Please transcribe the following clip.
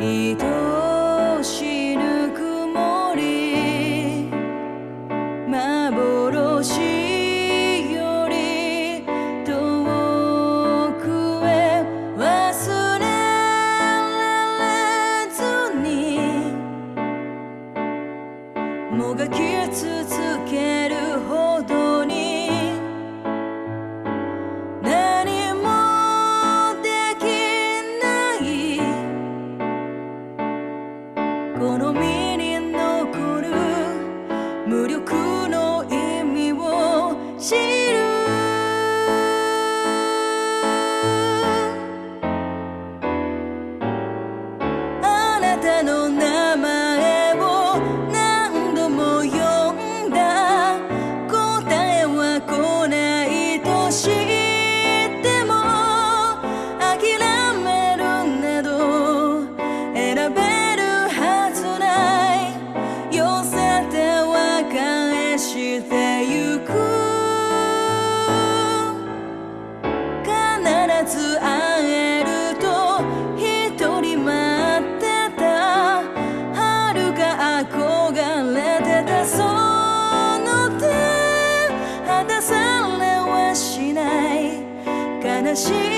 愛心。